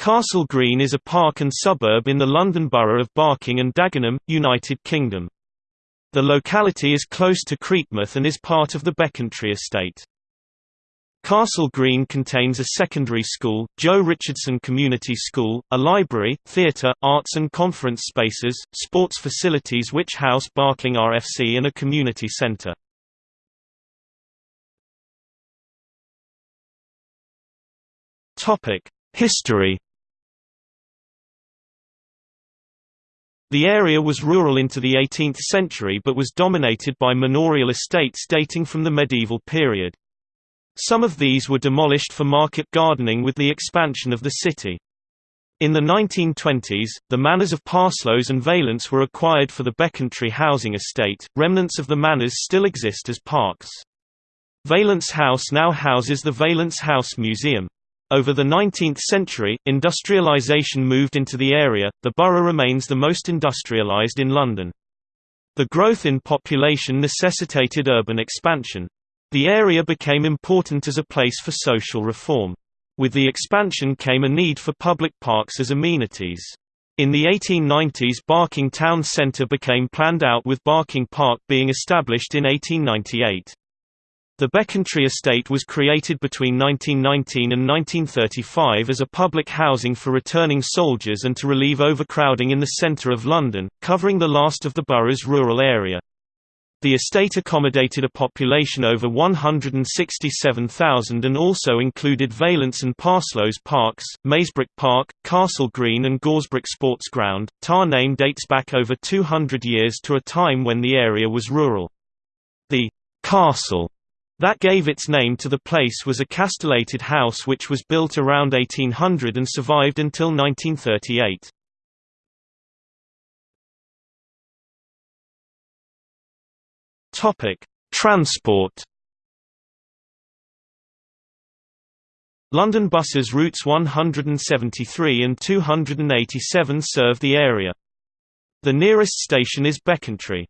Castle Green is a park and suburb in the London Borough of Barking and Dagenham, United Kingdom. The locality is close to Creekmouth and is part of the Becontree estate. Castle Green contains a secondary school, Joe Richardson Community School, a library, theatre, arts and conference spaces, sports facilities which house Barking RFC and a community centre. History The area was rural into the 18th century but was dominated by manorial estates dating from the medieval period. Some of these were demolished for market gardening with the expansion of the city. In the 1920s, the manors of Parsloes and Valence were acquired for the Becontree housing estate. Remnants of the manors still exist as parks. Valence House now houses the Valence House Museum. Over the 19th century, industrialisation moved into the area, the borough remains the most industrialised in London. The growth in population necessitated urban expansion. The area became important as a place for social reform. With the expansion came a need for public parks as amenities. In the 1890s Barking Town Centre became planned out with Barking Park being established in 1898. The Becontree estate was created between 1919 and 1935 as a public housing for returning soldiers and to relieve overcrowding in the centre of London, covering the last of the borough's rural area. The estate accommodated a population over 167,000 and also included Valence and Parsloes Parks, Mayesbrook Park, Castle Green and Goresbrook Sports Ground. Tar name dates back over 200 years to a time when the area was rural. The castle that gave its name to the place was a castellated house which was built around 1800 and survived until 1938. Topic: Transport. London buses routes 173 and 287 serve the area. The nearest station is Becontree.